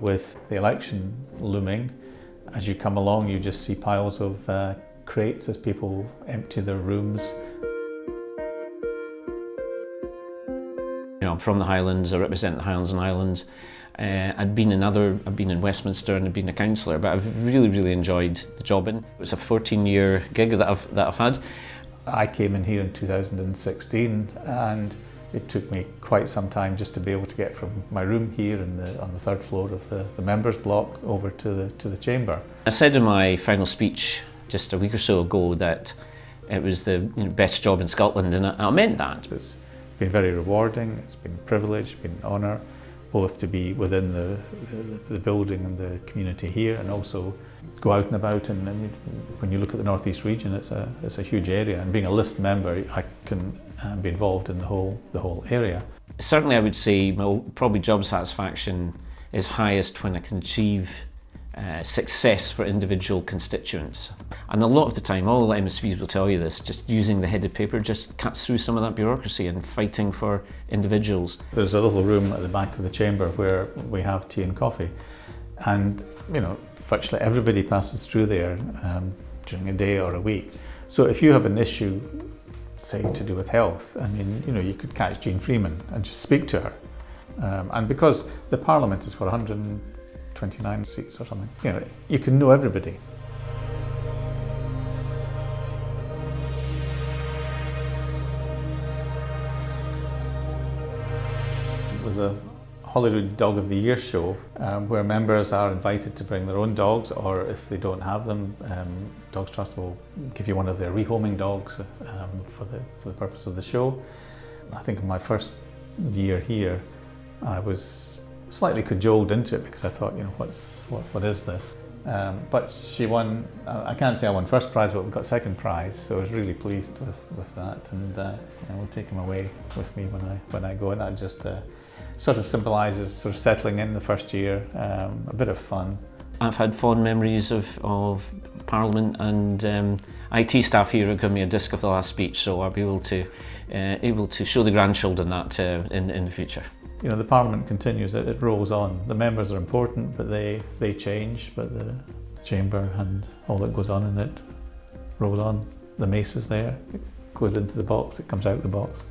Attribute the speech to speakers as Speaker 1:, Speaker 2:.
Speaker 1: With the election looming, as you come along you just see piles of uh, crates as people empty their rooms.
Speaker 2: You know, I'm from the Highlands, I represent the Highlands and Islands. Uh, I'd been in other, I've been in Westminster and I've been a councillor, but I've really, really enjoyed the job in. It was a 14 year gig that I've, that I've had.
Speaker 1: I came in here in 2016 and it took me quite some time just to be able to get from my room here the, on the third floor of the, the members block over to the, to the chamber.
Speaker 2: I said in my final speech just a week or so ago that it was the you know, best job in Scotland and I, I meant that.
Speaker 1: It's been very rewarding, it's been a privilege, been an honour both to be within the, the, the, building and the community here and also go out and about and, and, when you look at the northeast region it's a, it's a huge area and being a list member I can uh, be involved in the whole, the whole area.
Speaker 2: Certainly I would say well, probably job satisfaction is highest when I can achieve uh, success for individual constituents. And a lot of the time, all the MSPs will tell you this, just using the headed paper just cuts through some of that bureaucracy and fighting for individuals.
Speaker 1: There's a little room at the back of the chamber where we have tea and coffee. And, you know, virtually everybody passes through there um, during a day or a week. So if you have an issue, say, to do with health, I mean, you know, you could catch Jeane Freeman and just speak to her. Um, and because the Parliament is for 129 seats or something. You know, you can know everybody. There's a Holyrood Dog of the Year show um, where members are invited to bring their own dogs or if they don't have them, um, Dogs Trust will give you one of their rehoming dogs um, for, the, for the purpose of the show. I think in my first year here I was slightly cajoled into it because I thought, you know, what's what, what is this? Um, but she won, I can't say I won first prize, but we got second prize, so I was really pleased with, with that, and uh, know, we'll take him away with me when I, when I go, and that just uh, sort of symbolises sort of settling in the first year, um, a bit of fun.
Speaker 2: I've had fond memories of, of Parliament and um, IT staff here have given me a disc of the last speech, so I'll be able to, uh, able to show the grandchildren that uh, in, in the future
Speaker 1: you know, the Parliament continues, it, it rolls on. The members are important, but they, they change, but the, chamber and all that goes on in it rolls on. The mace is there, it goes into the box, it comes out the box.